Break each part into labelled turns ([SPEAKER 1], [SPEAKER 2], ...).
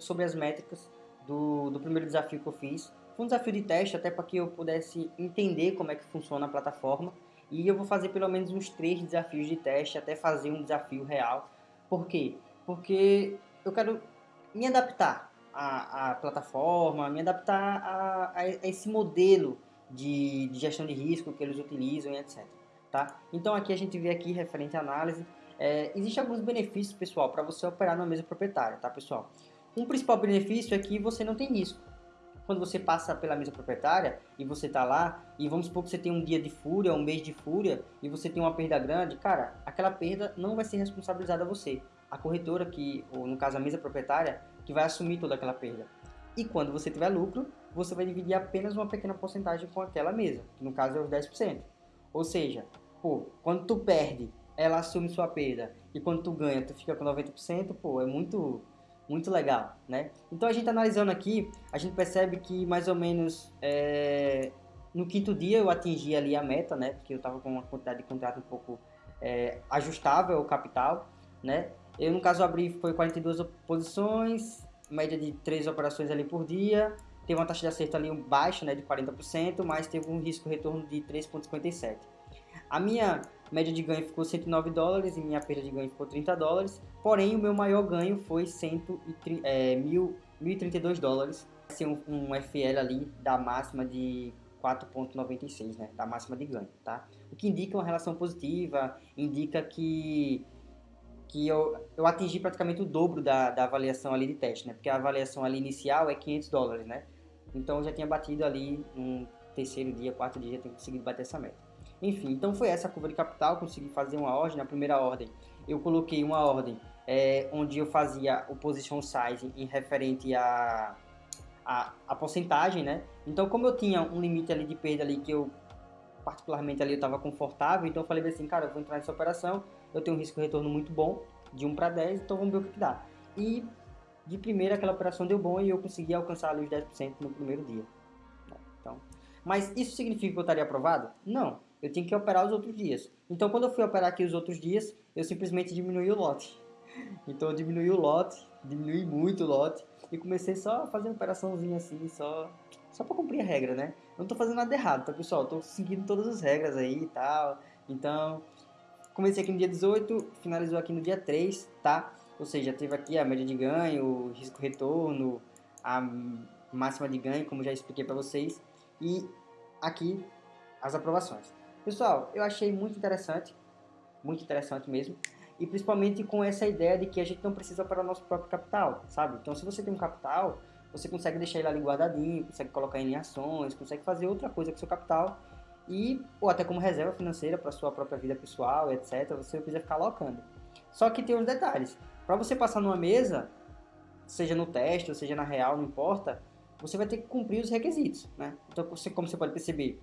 [SPEAKER 1] sobre as métricas do, do primeiro desafio que eu fiz. Foi um desafio de teste até para que eu pudesse entender como é que funciona a plataforma. E eu vou fazer pelo menos uns três desafios de teste até fazer um desafio real. Por quê? Porque eu quero me adaptar à, à plataforma, me adaptar a, a, esse modelo de, de, gestão de risco que eles utilizam e etc. Tá? Então aqui a gente vê aqui referente à análise. É, Existem alguns benefícios, pessoal, para você operar na mesa proprietária, tá, pessoal? Um principal benefício é que você não tem risco. Quando você passa pela mesa proprietária e você está lá, e vamos supor que você tem um dia de fúria, um mês de fúria, e você tem uma perda grande, cara, aquela perda não vai ser responsabilizada a você. A corretora, que, ou no caso a mesa proprietária, que vai assumir toda aquela perda. E quando você tiver lucro, você vai dividir apenas uma pequena porcentagem com aquela mesa, que no caso é os 10%. Ou seja, pô, quando tu perde, ela assume sua perda, e quando tu ganha, tu fica com 90%, pô, é muito muito legal, né? Então a gente analisando aqui, a gente percebe que mais ou menos é, no quinto dia eu atingi ali a meta, né? Porque eu estava com uma quantidade de contrato um pouco é, ajustável ao capital, né? Eu no caso abri foi 42 posições, média de 3 operações ali por dia, teve uma taxa de acerto ali baixa, né, de 40%, mas teve um risco retorno de 3.57. A minha média de ganho ficou 109 dólares e minha perda de ganho ficou 30 dólares. Porém, o meu maior ganho foi 130, é, 1.032 dólares. Ser um, um FL ali da máxima de 4.96, né? Da máxima de ganho, tá? O que indica uma relação positiva, indica que que eu, eu atingi praticamente o dobro da, da avaliação ali de teste, né? Porque a avaliação ali inicial é 500 dólares, né? Então eu já tinha batido ali no terceiro dia, quarto dia, já tinha conseguido bater essa meta. Enfim, então foi essa a curva de capital, consegui fazer uma ordem, na primeira ordem eu coloquei uma ordem é, onde eu fazia o position size em referente a, a, a porcentagem, né? Então como eu tinha um limite ali de perda ali que eu particularmente ali eu estava confortável, então eu falei assim, cara, eu vou entrar nessa operação, eu tenho um risco de retorno muito bom, de 1 para 10, então vamos ver o que, que dá. E de primeira aquela operação deu bom e eu consegui alcançar ali os 10% no primeiro dia. Então, mas isso significa que eu estaria aprovado? Não eu tinha que operar os outros dias. Então, quando eu fui operar aqui os outros dias, eu simplesmente diminui o lote. Então, eu diminui o lote, diminui muito o lote e comecei só a fazer uma operaçãozinha assim, só, só para cumprir a regra, né? Não tô fazendo nada errado, tá, pessoal? Tô seguindo todas as regras aí e tal. Então, comecei aqui no dia 18, finalizou aqui no dia 3, tá? Ou seja, teve aqui a média de ganho, o risco retorno, a máxima de ganho, como já expliquei para vocês, e aqui as aprovações. Pessoal, eu achei muito interessante, muito interessante mesmo, e principalmente com essa ideia de que a gente não precisa para o nosso próprio capital, sabe? Então, se você tem um capital, você consegue deixar ele ali guardadinho, consegue colocar ele em ações, consegue fazer outra coisa com seu capital, e ou até como reserva financeira para sua própria vida pessoal, etc. Você não precisa ficar alocando. Só que tem uns detalhes. Para você passar numa mesa, seja no teste ou seja na real, não importa, você vai ter que cumprir os requisitos, né? Então, você, como você pode perceber,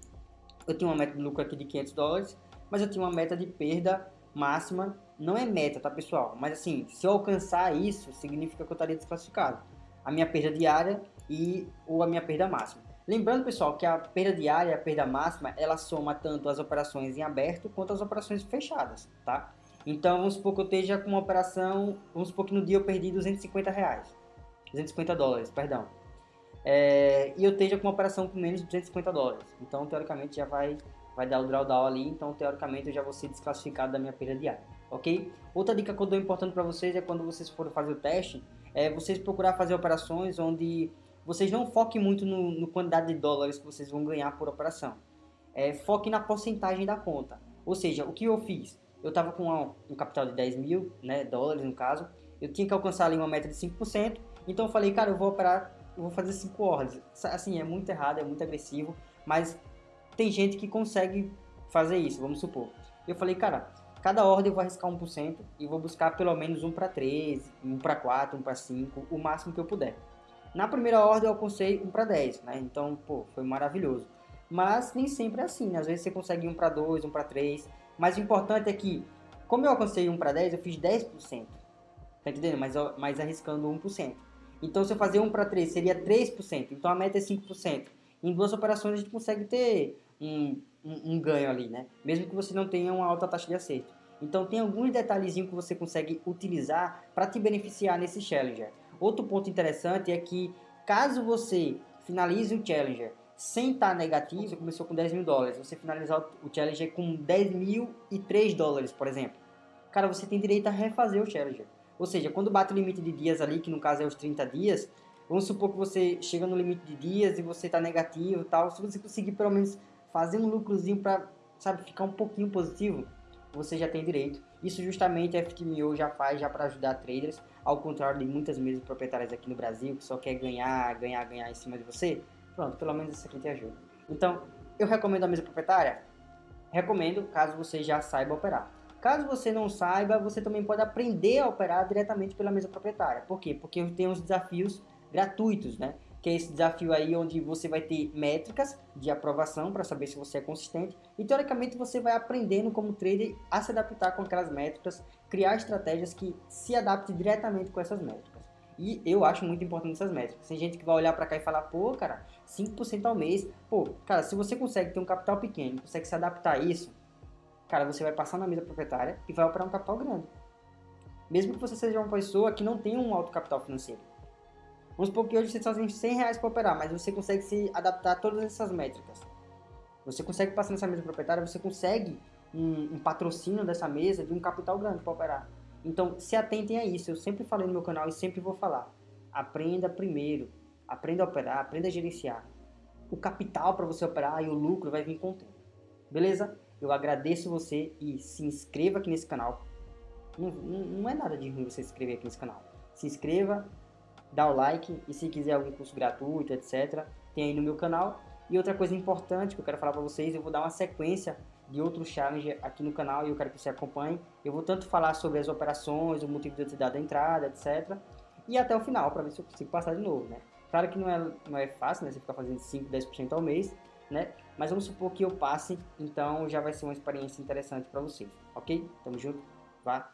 [SPEAKER 1] eu tinha uma meta de lucro aqui de 500 dólares, mas eu tinha uma meta de perda máxima, não é meta, tá pessoal? Mas assim, se eu alcançar isso, significa que eu estaria desclassificado. A minha perda diária e ou a minha perda máxima. Lembrando, pessoal, que a perda diária e a perda máxima, ela soma tanto as operações em aberto quanto as operações fechadas, tá? Então, vamos supor que eu esteja com uma operação, vamos supor que no dia eu perdi 250 reais, 250 dólares, perdão é, e eu esteja com uma operação com menos de 250 dólares. Então, teoricamente, já vai, vai dar o drawdown ali, então, teoricamente, eu já vou ser desclassificado da minha perda diária, ok? Outra dica que eu dou importante para vocês é quando vocês forem fazer o teste, é vocês procurar fazer operações onde vocês não foquem muito no, no quantidade de dólares que vocês vão ganhar por operação. É, foque na porcentagem da conta. Ou seja, o que eu fiz? Eu estava com um capital de 10 mil né, dólares, no caso, eu tinha que alcançar ali uma meta de 5%, então eu falei, cara, eu vou operar eu vou fazer cinco ordens. Assim, é muito errado, é muito agressivo, mas tem gente que consegue fazer isso, vamos supor. Eu falei, cara, cada ordem eu vou arriscar 1% e vou buscar pelo menos 1 para 3, 1 para 4, 1 para 5, o máximo que eu puder. Na primeira ordem eu alcancei 1 para 10, né? Então, pô, foi maravilhoso. Mas nem sempre é assim, né? Às vezes você consegue 1 para 2, 1 para 3. Mas o importante é que, como eu alcancei 1 para 10, eu fiz 10%. Tá entendendo? Mas, mas arriscando 1%. Então, se eu fazer 1 para 3, seria 3%. Então, a meta é 5%. Em duas operações, a gente consegue ter um, um, um ganho ali, né? Mesmo que você não tenha uma alta taxa de acerto. Então, tem alguns detalhezinhos que você consegue utilizar para te beneficiar nesse Challenger. Outro ponto interessante é que caso você finalize o Challenger sem estar negativo, você começou com 10 mil dólares, você finalizar o Challenger com 10 mil e 3 dólares, por exemplo, cara, você tem direito a refazer o Challenger. Ou seja, quando bate o limite de dias ali, que no caso é os 30 dias, vamos supor que você chega no limite de dias e você está negativo e tal, se você conseguir pelo menos fazer um lucrozinho para, sabe, ficar um pouquinho positivo, você já tem direito. Isso justamente a FTMO já faz já para ajudar traders, ao contrário de muitas mesas proprietárias aqui no Brasil que só quer ganhar, ganhar, ganhar em cima de você. Pronto, pelo menos isso aqui te ajuda. Então, eu recomendo a mesa proprietária? Recomendo, caso você já saiba operar. Caso você não saiba, você também pode aprender a operar diretamente pela mesa proprietária. Por quê? Porque tem os desafios gratuitos, né? Que é esse desafio aí onde você vai ter métricas de aprovação para saber se você é consistente e teoricamente você vai aprendendo como trader a se adaptar com aquelas métricas, criar estratégias que se adaptem diretamente com essas métricas. E eu acho muito importante essas métricas. Tem gente que vai olhar para cá e falar, pô, cara, 5% ao mês. Pô, cara, se você consegue ter um capital pequeno, consegue se adaptar a isso, cara, você vai passar na mesa proprietária e vai operar um capital grande. Mesmo que você seja uma pessoa que não tenha um alto capital financeiro. Vamos supor que hoje você só tem 100 reais para operar, mas você consegue se adaptar a todas essas métricas. Você consegue passar nessa mesa proprietária, você consegue um, um patrocínio dessa mesa de um capital grande para operar. Então, se atentem a isso. Eu sempre falei no meu canal e sempre vou falar. Aprenda primeiro. Aprenda a operar, aprenda a gerenciar. O capital para você operar e o lucro vai vir com o tempo. Beleza? Eu agradeço você e se inscreva aqui nesse canal. Não, não, não é nada de ruim você se inscrever aqui nesse canal. Se inscreva, dá o like e se quiser algum curso gratuito, etc., tem aí no meu canal. E outra coisa importante que eu quero falar para vocês, eu vou dar uma sequência de outros challenges aqui no canal e eu quero que você acompanhe. Eu vou tanto falar sobre as operações, o motivo de eu ter dado a entrada, etc. E até o final, para ver se eu consigo passar de novo, né? Claro que não é, não é fácil, né? Você ficar fazendo 5, 10% ao mês, né? Mas vamos supor que eu passe, então já vai ser uma experiência interessante para vocês, ok? Tamo junto, vá!